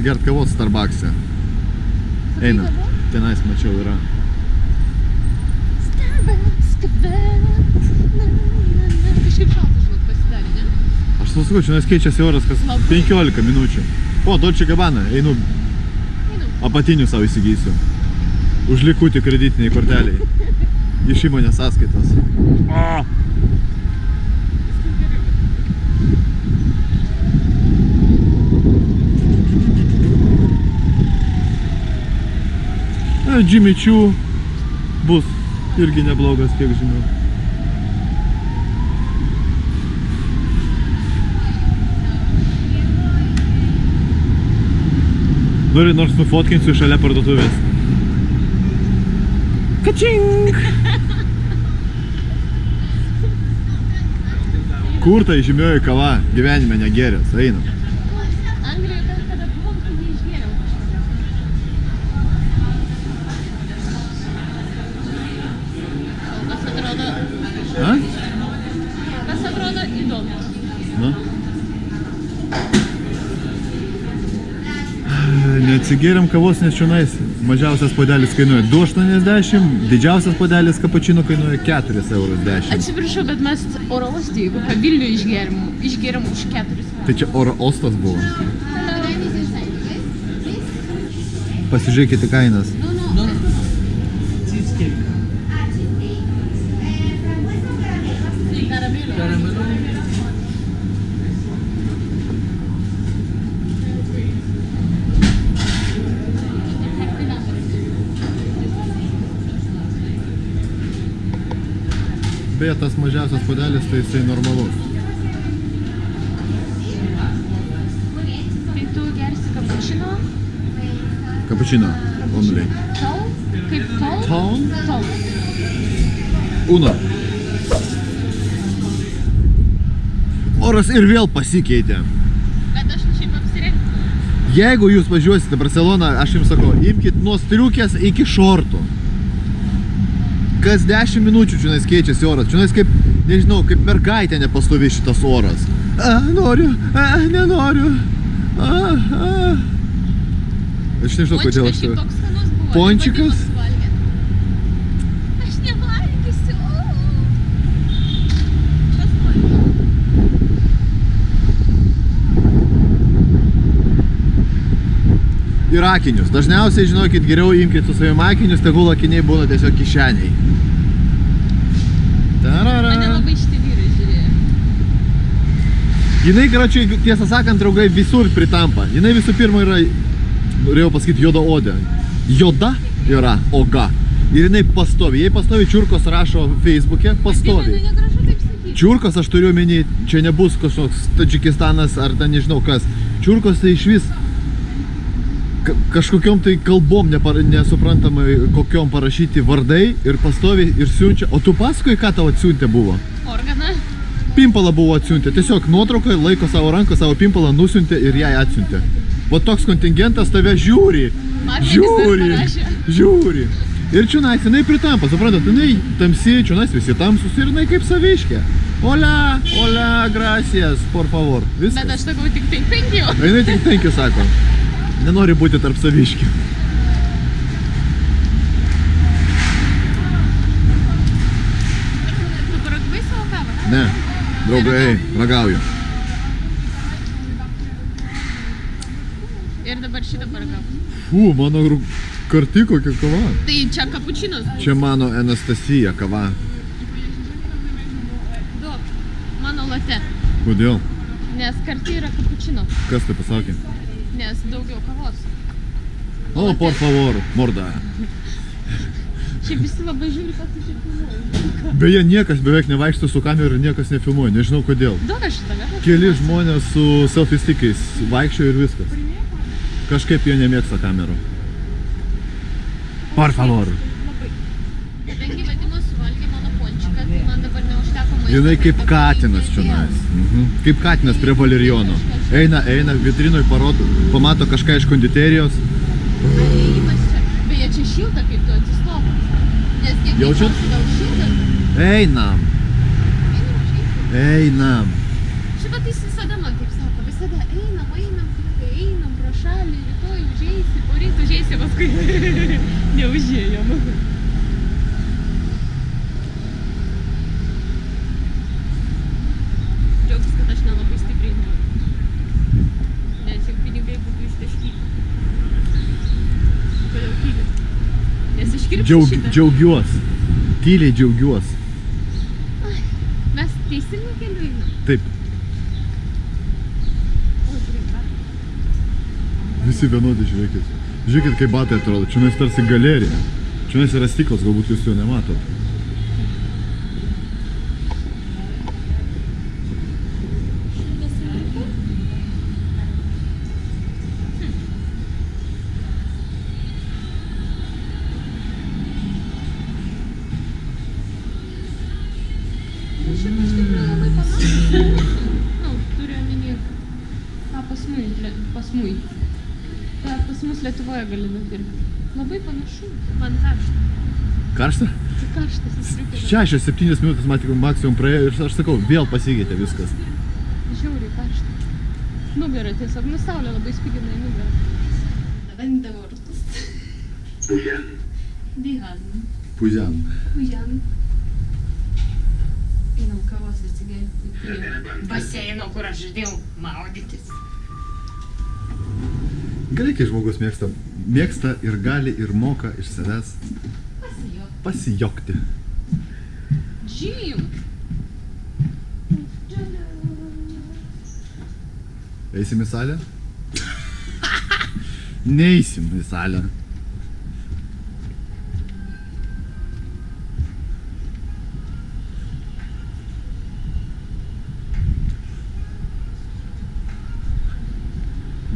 atsigert kavos Starbucks'e. Eina. Tenais mačiau yra. Starbucks kava. Na, na, na. Kažkaip šalta, žinok, pasidarė, ne? Aš tau sakau, čia keičiasi oras kas Labai. 15 minučių. O, Dolce Gabbana, einu Einu. apatinių savo įsigysiu. Už likutį kreditiniai korteliai. Iš įmonės sąskaitos. O. Na, Jimmy Choo bus irgi neblogas, kiek žinau. Nori nors nufotkinsiu šalia parduotuvės. Kačink! Kur ta žymioji kava gyvenime negerės? Einam. Anglijoje ten, kada buvom, tai neišgėriau kažkada. O kas atrodo, A? kas atrodo įdomu. Na? Neatsigėrėm kavos, nes čionais mažiausias podelis kainuoja 2,80, didžiausias podelis kapučino kainuoja 4,10 eurus. Atsiprašau, bet mes oro uoste, jeigu po Vilnių išgėrim, išgėrim už 4 Tai čia oro ostas buvo. Pasižiūrėkite kainas. Beje, tas mažiausias podelis, tai jisai normalus. Tai tu gersi kapučino, Kapučino, only. tol, kaip tol, Tall? tol. Uno. Oras ir vėl pasikeitė. Bet aš šiaip apsirengti. Jeigu jūs važiuosite Barceloną, aš jums sakau, imkite nuo striukės iki šortų. Kas 10 minučių čia keičiasi oras. Čia kaip, nežinau, kaip mergaitė nepastovi šitas oras. A, noriu, a, nenoriu. A, a. Aš nežinau, kodėl aš Pončikas. Pončikas? Ir akinius. Dažniausiai, žinokit, geriau imkite su savimi akinius, tegul akiniai būna tiesiog kišeniai. Jinai, karočiui, tiesą sakant, draugai, visur pritampa. Jinai visų pirma yra, norėjau pasakyti, juoda odė. Joda yra oga. Ir jinai pastovi. Jei pastovi čiurkos rašo Facebook'e, pastovi. Čiurkos aš turiu omeny, čia nebus kažkoks Tadžikistanas ar ten nežinau kas. Čiurkos tai iš vis ka- kažkokiom tai kalbom nepar, nesuprantamai kokiom parašyti vardai ir pastovi ir siunčia. O tu paskui, ką tau atsiuntė buvo? Organą. Pimpalą buvo atsiuntę. Tiesiog nuotrauką laiko savo ranką, savo pimpalą nusiuntė ir jai atsiuntė. Va toks kontingentas tave žiūri. Markeris Žiūri. Žiūri. Ir čionais jinai pritampa, suprantat, jinai tamsi, čionais visi tamsus ir jinai kaip saviškė. Hola, hola, gracias, por favor. Viskas. Bet aš sakau tik tai thank you. Jinai tik thank you sako. Nenori būti tarp saviškių. Ne, draugai, ragauju. Ir dabar šitą paragavau. Fū, mano karti kokia kava. Tai čia kapučinos. Čia mano Anastasija kava. Duok. Mano late. Kodėl? Nes karti yra kapučino. Kas tai pasakė? Nes daugiau kavos. O, por favor, morda. Šiaip visi labai žiūri, kad tu čia filmuoji. Beje, niekas beveik nevaikšto su kamera ir niekas nefilmuoja, nežinau kodėl. Duok aš šitą, gal? Keli žmonės su selfie stickais vaikščiojo ir viskas. Kažkaip jie nemėgsta kamerų. Por favor. Kadangi vadimo suvalgė mano pončiką, tai man dabar neužteko maisto. Jinai kaip katinas čionais. Mhm. Kaip katinas prie valerijono. Eina, eina, vitrinoj parodo, pamato kažką iš konditerijos. Beje, čia šilta, kaip tu Jaučiat? Einam, Einam, jis visada man taip sako, visada einam, einam, einam pro šalį, rytoj užeisi, poryt užeisi, paskui neužėjom. Džiaugtis, kad aš nelabai stipriai noriu. Nes jau pinigai būtų ištaškyti. Kodėl tyli? Nes iškirpti Džiaug, šitą. džiaugiuos. Tyliai džiaugiuos. Mes teisingų kelių einam. Taip, visi vienodi, žiūrėkit. Žiūrėkit, kaip batai atrodo. Čia mes tarsi galerija. Čia yra stiklas, galbūt jūs jo nematot. Šimtas eurų. Nu, šiaip iš tikrųjų labai panašu. Nu, turiu omeny, ką pas mui, le- pas mui. Ką Lietuvoje gali nupirkti. Labai panašu. Man karšta. Karšta? Tai karštas įstriukė. 6-7 minutės maksimum praėjo ir aš sakau, vėl pasikeitė viskas. Žiauriai karšta. Nugarą tiesiog, nu saulė labai spigina į nugarą. Vende vartus. Dihan. Puzian. Kujan. Einam kavos atsigerti prie baseino, kur aš žadėjau maudytis. Gerai, kai žmogus mėgsta, mėgsta ir gali ir moka iš savęs Pasijo. pasijokti. Džim. Eisim į salę? Neisim į salę.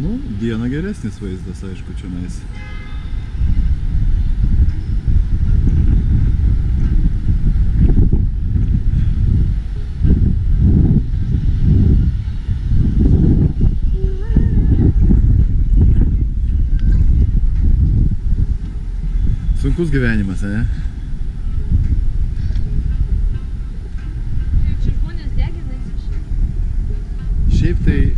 Nu, dieną geresnis vaizdas, aišku, čia nais. Sunkus gyvenimas, ne? Šiaip tai...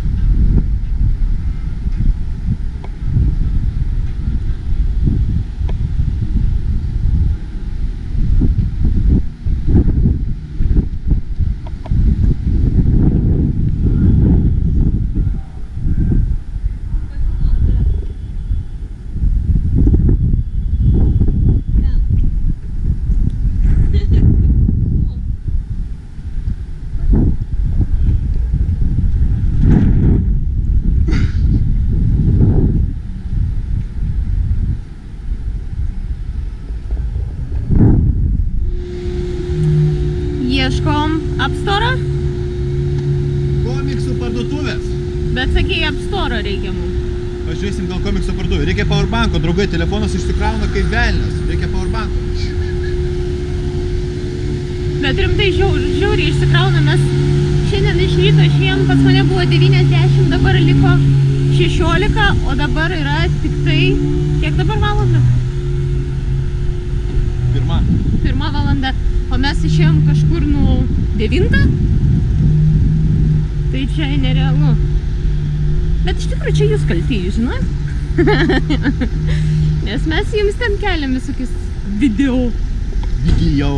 draugai, telefonas išsikrauna kaip velnas. Reikia powerbanko. Bet rimtai žiaur, žiauriai išsikrauna, mes šiandien iš ryto išėjom, pas mane buvo 90, dabar liko 16, o dabar yra tik tai, kiek dabar valanda? Pirma. Pirma valanda, o mes išėjom kažkur nu 9. Tai čia nerealu. Bet iš tikrųjų čia jūs kalti, žinot? Nes mes jums ten keliam visokius video. Video.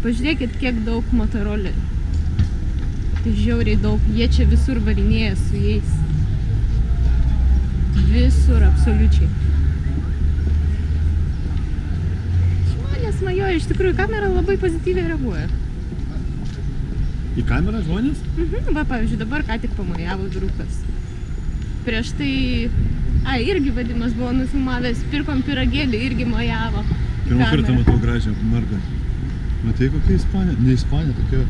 Pažiūrėkit, kiek daug motorolerių. Tai žiauriai daug. Jie čia visur varinėja su jais. Visur, absoliučiai. Žmonės majoja, iš tikrųjų, kamera labai pozityviai reaguoja. Į kamerą žmonės? Mhm, va, pavyzdžiui, dabar ką tik pamojavo vyrukas. Prieš tai, a, irgi vadimas buvo nufilmavęs, pirkom piragėlį, irgi mojavo. Pirmą kartą kamerą. matau gražią mergą. Matai kokia ispanė? Ne ispanė, tokia...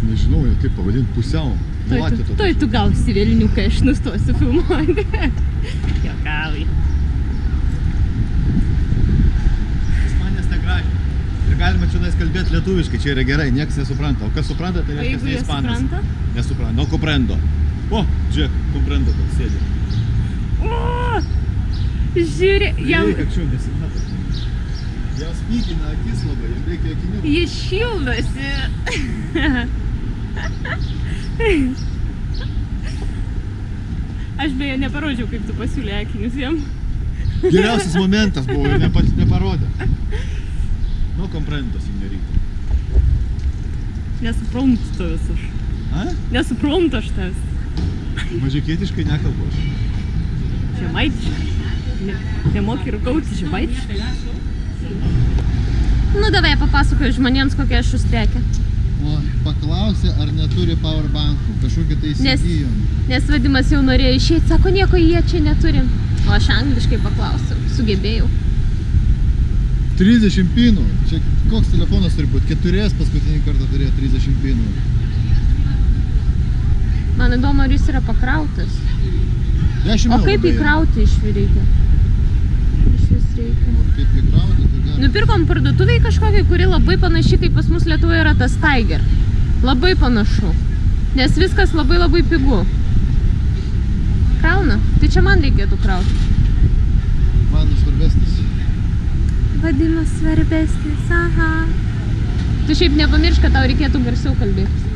Nežinau, kaip pavadinti, pusiau. Tuoj tu, tuoj tu gausi vėlinių, kai aš nustosiu filmuoti. Jokauji. Galima čia kalbėti lietuviškai, čia yra gerai, niekas nesupranta. O kas supranta, tai reiškia, jeigu tai ispanas. supranta? Nesupranta, no comprendo. O, žiūrėk, comprendo, kad sėdi. O, žiūrė, jam, Reikia, kad nesimato. Jas pykina akis labai, jam reikia akinių. Jis šildosi. Aš beje neparodžiau, kaip tu pasiūlė akinius jam. Geriausias momentas buvo neparodė. Nu, komprento, signorita. Nesuprantu tavęs aš. A? Nesuprantu aš tavęs. Mažikietiškai nekalbu aš. Žemaitiškai. Ne, nemoki rūkauti žemaitiškai. Nu, davai papasakoju žmonėms, kokia aš užstriekė. O, paklausė, ar neturi powerbankų. Kažkokį tai Nes- įsigijom. Nes vadimas jau norėjo išeiti, sako, nieko jie čia neturi. O aš angliškai paklausiau, sugebėjau. 30 pinų. Čia koks telefonas turi būti? Keturės paskutinį kartą turėjo 30 pinų. Man įdomu, ar jis yra pakrautas. 10 O kaip įkrauti iš reikia? Iš vis reikia. O kaip įkrauti, tai gali. Nupirkom parduotuviai kažkokiai, kuri labai panaši, kaip pas mus Lietuvoje yra tas Tiger. Labai panašu. Nes viskas labai labai pigu. Krauna. Tai čia man reikėtų krauti. Man svarbesnis. Vadimas svarbesnis, aha. Tu šiaip nepamiršk, kad tau reikėtų garsiau kalbėti.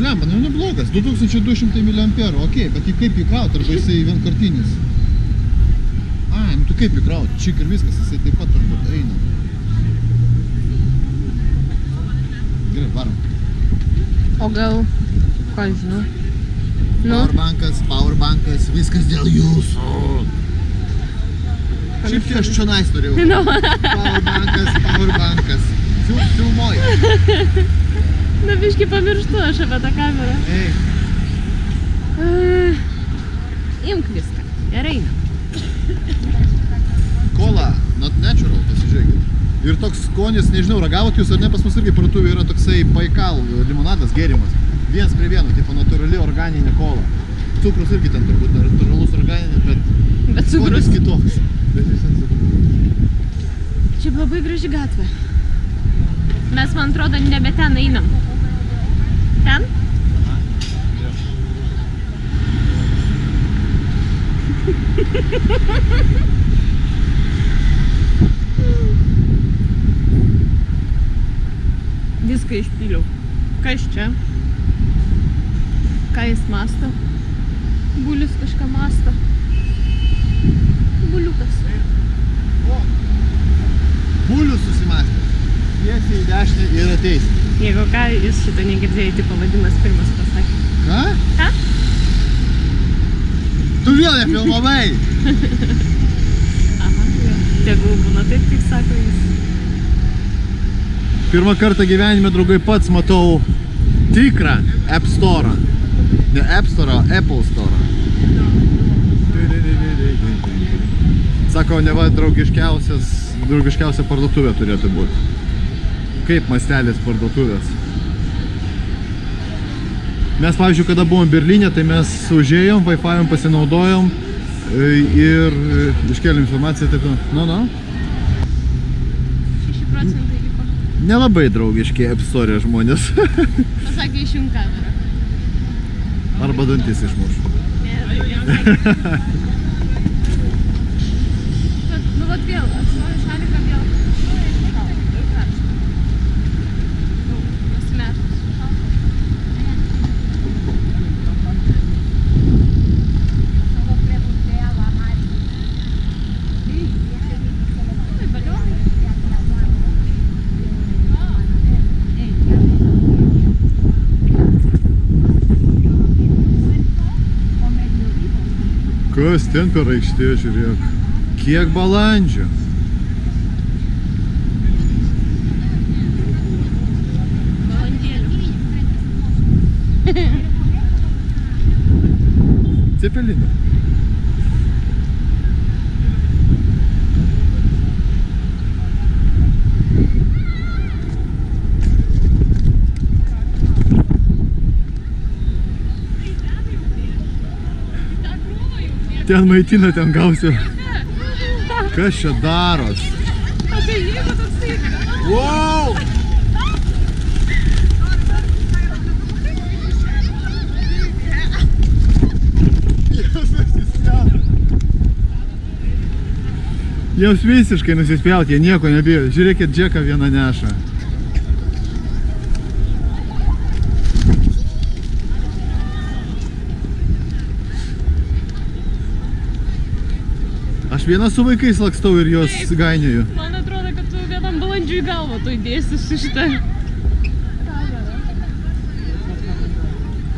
Blemba, nu neblogas. 2200 mAh. Ok, bet jį kaip įkrauti? Arba jisai vienkartinis? A, nu tu kaip įkrauti? Čik ir viskas, jisai taip pat turbūt eina. Gerai, varom. O gal, ką žinau. Nu, Powerbankas, powerbankas, viskas dėl jūsų. Šiaip tai aš čia nais norėjau. nu. Powerbankas, powerbankas. Fil, filmuoju. Na, biškai pamirštu aš apie tą kamerą. Ei, Uh, imk viską. Gerai. kola, not natural, pasižiūrėkit. Ir toks skonis, nežinau, ragavot jūs ar ne, pas mus irgi parduotuvė yra toksai paikal limonadas gėrimas. Vienas prie vieno, tipo natūrali organinė kola. Cukrus irgi ten turbūt natūralus organinis, bet Bet cukrus. kitoks. Čia labai graži gatvė. Mes, man atrodo, nebe ten einam. Ten? Viską išpyliau. Kas čia? Ką jis masto? Bulius kažką masto. Buliukas. Bulius susimastė. Tiesiai į dešinę ir ateis. Jeigu ką, jūs šitą negirdėjai, tai pavadimas pirmas pasakė. Ką? Ką? Tu vėl nefilmavai! Aha. Tegul būna taip, kaip sako jis. Pirmą kartą gyvenime, draugai, pats matau tikrą App Store. Ne App Store, Apple Store. Sako, ne va draugiškiausias, draugiškiausia parduotuvė turėtų būti. Kaip mastelis parduotuvės. Mes, pavyzdžiui, kada buvom Berlyne, tai mes užėjom, Wi-Fi pasinaudojom e, ir e, iškėlėm informaciją, taip, nu, nu. 6 procentai liko. Nelabai draugiški App Store žmonės. Pasakė, išjung kamerą. Arba dantis išmuš. Ne, tai nesakė. Bet, nu, vat vėl, atsvoju šaliką vėl. Daug karšta. Daug, pasimetus. Oi, balionai. Kas ten per aikštė, žiūrėk. Kiek balandžių. Cepelinė. Ten maitina, ten gausiu. Kas čia daros? O tai jeigu toksai... Wow! Jiems visiškai nusispjaut, jie nieko nebijo. Žiūrėkit, džeką vieną neša. Vienas su vaikais lakstau ir juos Taip. gainioju. Man atrodo, kad tu vienam balandžiui galvą tu įdėsi su šitą.